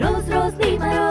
Rose, Rose, Lima Rose.